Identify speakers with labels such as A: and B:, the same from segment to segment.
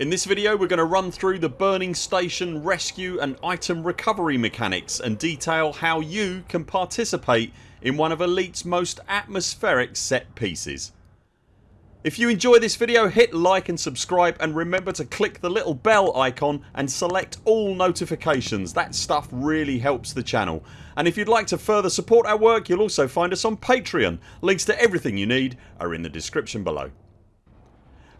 A: In this video we're going to run through the burning station rescue and item recovery mechanics and detail how you can participate in one of Elite's most atmospheric set pieces. If you enjoy this video hit like and subscribe and remember to click the little bell icon and select all notifications. That stuff really helps the channel. And if you'd like to further support our work you'll also find us on Patreon. Links to everything you need are in the description below.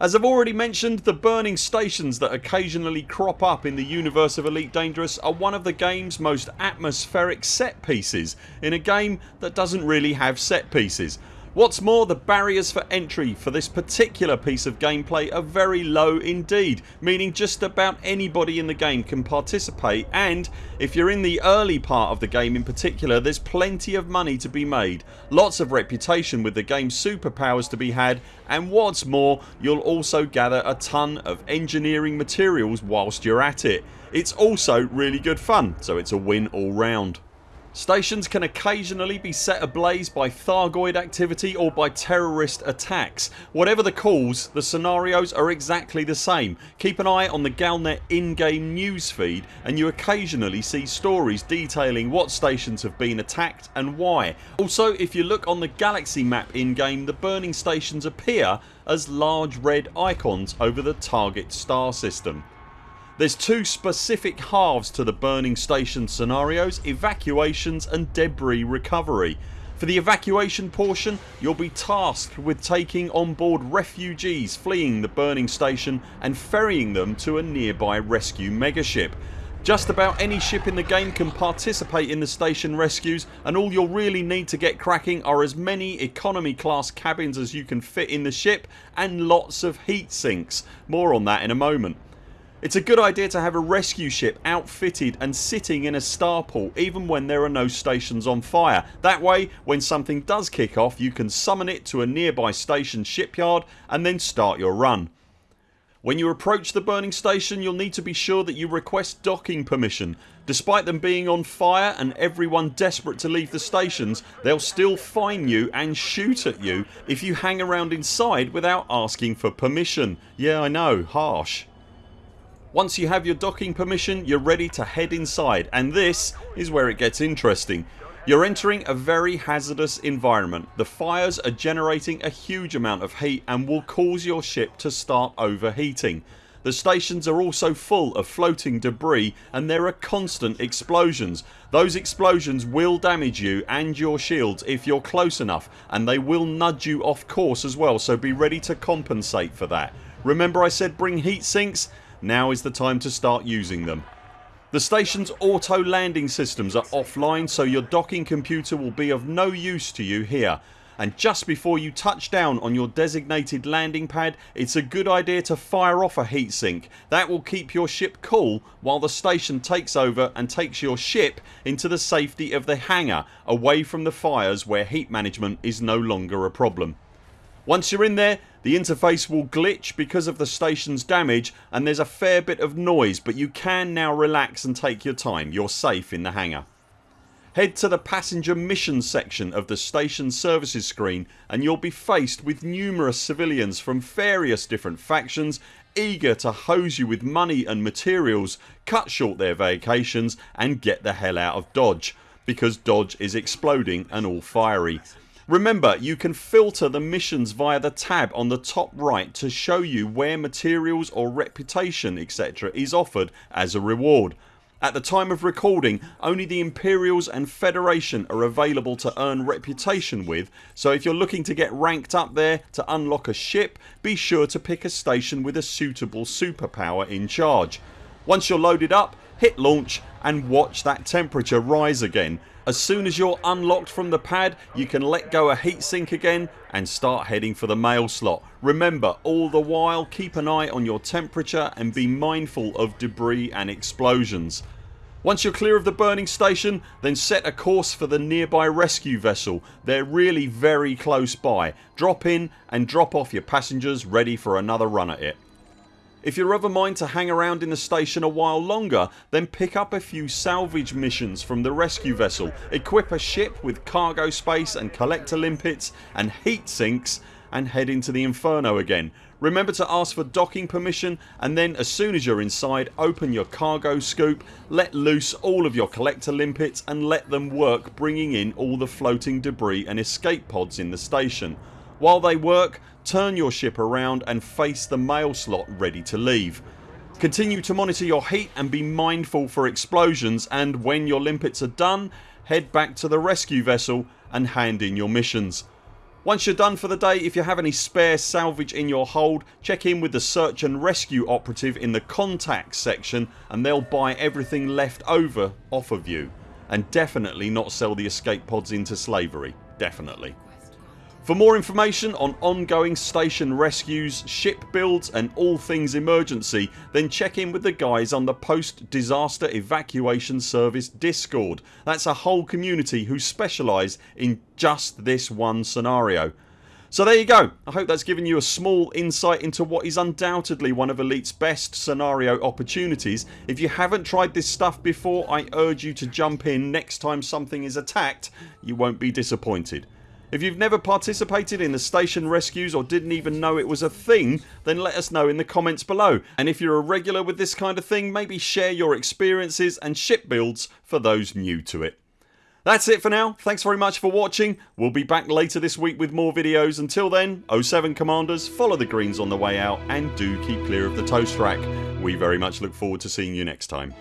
A: As I've already mentioned the burning stations that occasionally crop up in the universe of Elite Dangerous are one of the games most atmospheric set pieces in a game that doesn't really have set pieces What's more the barriers for entry for this particular piece of gameplay are very low indeed meaning just about anybody in the game can participate and if you're in the early part of the game in particular there's plenty of money to be made, lots of reputation with the game's superpowers to be had and what's more you'll also gather a ton of engineering materials whilst you're at it. It's also really good fun so it's a win all round. Stations can occasionally be set ablaze by Thargoid activity or by terrorist attacks. Whatever the cause the scenarios are exactly the same. Keep an eye on the Galnet in-game newsfeed and you occasionally see stories detailing what stations have been attacked and why. Also if you look on the galaxy map in game the burning stations appear as large red icons over the target star system. There's two specific halves to the burning station scenarios evacuations and debris recovery. For the evacuation portion you'll be tasked with taking on board refugees fleeing the burning station and ferrying them to a nearby rescue megaship. Just about any ship in the game can participate in the station rescues and all you'll really need to get cracking are as many economy class cabins as you can fit in the ship and lots of heat sinks. More on that in a moment. It's a good idea to have a rescue ship outfitted and sitting in a starport even when there are no stations on fire. That way when something does kick off you can summon it to a nearby station shipyard and then start your run. When you approach the burning station you'll need to be sure that you request docking permission. Despite them being on fire and everyone desperate to leave the stations they'll still fine you and shoot at you if you hang around inside without asking for permission. Yeah I know, harsh. Once you have your docking permission you're ready to head inside and this is where it gets interesting. You're entering a very hazardous environment. The fires are generating a huge amount of heat and will cause your ship to start overheating. The stations are also full of floating debris and there are constant explosions. Those explosions will damage you and your shields if you're close enough and they will nudge you off course as well so be ready to compensate for that. Remember I said bring heat sinks? Now is the time to start using them. The station's auto landing systems are offline so your docking computer will be of no use to you here and just before you touch down on your designated landing pad it's a good idea to fire off a heatsink. That will keep your ship cool while the station takes over and takes your ship into the safety of the hangar away from the fires where heat management is no longer a problem. Once you're in there the interface will glitch because of the station's damage and there's a fair bit of noise but you can now relax and take your time. You're safe in the hangar. Head to the passenger mission section of the station services screen and you'll be faced with numerous civilians from various different factions eager to hose you with money and materials, cut short their vacations and get the hell out of Dodge because Dodge is exploding and all fiery. Remember you can filter the missions via the tab on the top right to show you where materials or reputation etc is offered as a reward. At the time of recording only the Imperials and Federation are available to earn reputation with so if you're looking to get ranked up there to unlock a ship be sure to pick a station with a suitable superpower in charge. Once you're loaded up hit launch and watch that temperature rise again. As soon as you're unlocked from the pad you can let go a heatsink again and start heading for the mail slot. Remember all the while keep an eye on your temperature and be mindful of debris and explosions. Once you're clear of the burning station then set a course for the nearby rescue vessel. They're really very close by. Drop in and drop off your passengers ready for another run at it. If you're of a mind to hang around in the station a while longer then pick up a few salvage missions from the rescue vessel, equip a ship with cargo space and collector limpets and heat sinks and head into the inferno again. Remember to ask for docking permission and then as soon as you're inside open your cargo scoop, let loose all of your collector limpets and let them work bringing in all the floating debris and escape pods in the station. While they work turn your ship around and face the mail slot ready to leave. Continue to monitor your heat and be mindful for explosions and when your limpets are done head back to the rescue vessel and hand in your missions. Once you're done for the day if you have any spare salvage in your hold check in with the search and rescue operative in the contacts section and they'll buy everything left over off of you. And definitely not sell the escape pods into slavery. Definitely. For more information on ongoing station rescues, ship builds and all things emergency then check in with the guys on the Post Disaster Evacuation Service discord. That's a whole community who specialise in just this one scenario. So there you go. I hope that's given you a small insight into what is undoubtedly one of Elite's best scenario opportunities. If you haven't tried this stuff before I urge you to jump in next time something is attacked. You won't be disappointed. If you've never participated in the station rescues or didn't even know it was a thing then let us know in the comments below and if you're a regular with this kind of thing maybe share your experiences and ship builds for those new to it. That's it for now. Thanks very much for watching. We'll be back later this week with more videos. Until then 0 7 CMDRs follow the greens on the way out and do keep clear of the toast rack. We very much look forward to seeing you next time.